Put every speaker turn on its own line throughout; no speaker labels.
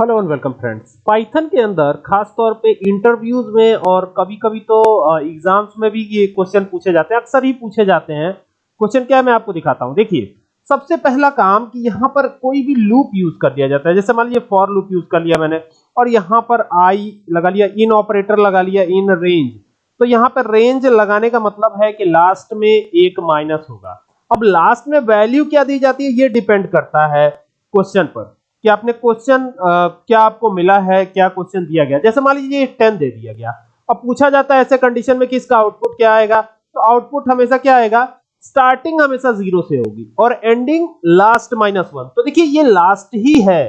Hello and welcome friends. Python के अंदर खास तौर पे इंटरव्यूज़ में और कभी कभी तो एग्ज़ाम्स में भी ये क्वेश्चन पूछे जाते हैं, अक्सर ही पूछे जाते हैं। क्वेश्चन क्या है मैं आपको दिखाता हूँ। देखिए, सबसे पहला काम कि यहाँ पर कोई भी लूप यूज़ कर दिया जाता है। जैसे मान लीजिए फॉर लूप यूज़ कर लिया मैंने और यहाँ पर आई लगा लिया, इन ऑपरेटर लगा लिया, इन रेंज। तो यहाँ पर रेंज लगाने का मतलब है कि लास्ट में एक माइनस होगा। अब लास्ट में वैल्यू क्या दी जाती है? ये डिपेंड करता है क्वेश्चन पर। कि आपने क्वेश्चन क्या आपको मिला है, क्या क्वेश्चन दिया गया? जैसे मान लीजिए टेन दे दिया गया। अब पूछा जाता है ऐसे कंडीशन में कि इसका आउटपुट क्या आएगा? तो आउटपुट हमेशा क्या आएगा? स्टार्टिंग हमेशा ज़ीरो से होगी और एंडिंग लास्ट माइनस वन तो देखिए ये लास्ट ही है।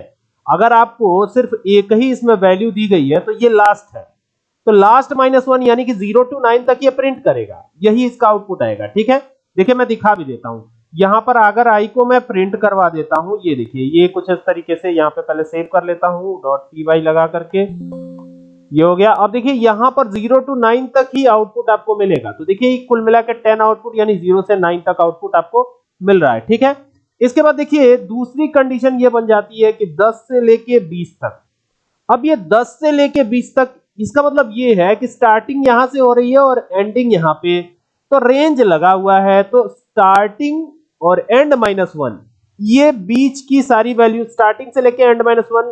अगर आपको सिर्फ़ एक ही इसमें वैल्यू दी गई है तो ये लास्ट है। तो लास्ट माइनस वन यानी कि ज़ीरो टू नाइन तक ये प्रिंट करेगा। यही इसका आउटपुट आएगा, ठीक है? देखिए मैं दिखा भी देता हूँ। यहाँ पर अगर आई को मैं प्रिंट करवा देता हूँ। ये देखिए, ये कुछ इस तरीके से यहाँ पे पहले सेव कर लेता हूँ डॉट पी वाई लगा करके। ये हो गया। अब देखिए, यहाँ पर ज़ीरो टू नाइन तक ही आउटपुट आपको मिलेगा। तो देखिए, कुल मिलाकर टेन आउटपुट यानी ज़ीरो से नाइन तक आउटपुट आपको मिल रहा है, ठीक है? इसके बाद देखिए, दूसरी कंडीशन ये बन जाती है कि 10 से लेके 20 तक। अब ये 10 से लेके 20 तक, इसका मतलब ये है कि स्टार्टिंग यहाँ से हो रही है और एंडिंग यहाँ पे। तो रेंज लगा हुआ है तो स्टार्टिंग और एंड माइनस वन ये बीच की सारी वैल्यू स्टार्टिंग से लेके एंड माइनस वन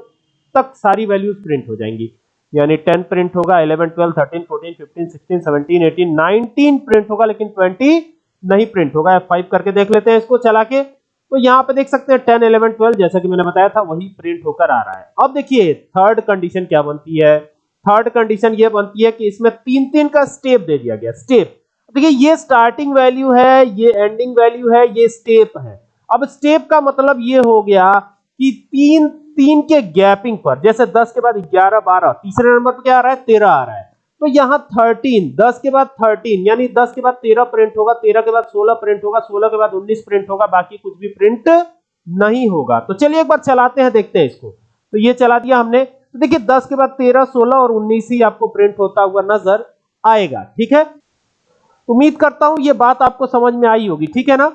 तक सारी वैल्यूज़ प्रिंट हो जाएँगी। यानी 10 प्रिंट होगा 11 12 13 14 15 16 17 18 19 प्रिंट होगा, लेकिन 20 नहीं प्रिंट होगा। F5 करके देख लेते हैं इसको चला के। तो यहाँ पे देख सकते हैं 10 11 12 जैसा कि मैंने बताया था, वही प्रिंट होकर आ रहा है। अब देखिए थर्ड कंडीशन क्या बनती है? थर्ड कंडीशन ये बनती है कि इसमें तीन तीन का स्टेप दे दिया गया। स्टेप देखिए, ये स्टार्टिंग वैल्यू है, ये एंडिंग वैल्यू है, ये स्टेप है। अब स्टेप का मतलब ये हो गया कि तीन तीन के गैपिंग पर, जैसे 10 के बाद 11 12 तीसरे नंबर पर क्या आ रहा है? 13 आ रहा है। तो यहाँ 13 10 के बाद 13 यानी 10 के बाद 13 प्रिंट होगा 13 के बाद 16 प्रिंट होगा 16 के बाद 19 प्रिंट होगा, बाकी कुछ भी प्रिंट नहीं होगा। तो चलिए एक बार चलाते हैं, देखते हैं इसको। तो ये चला दिया हमने। तो देखिए 10 के बाद 13 16 और 19 ही आपको प्रिंट होता हुआ नज़र आएगा। ठीक है? उम्मीद करता हूँ ये बात आपको समझ में आई होगी ठीक है ना?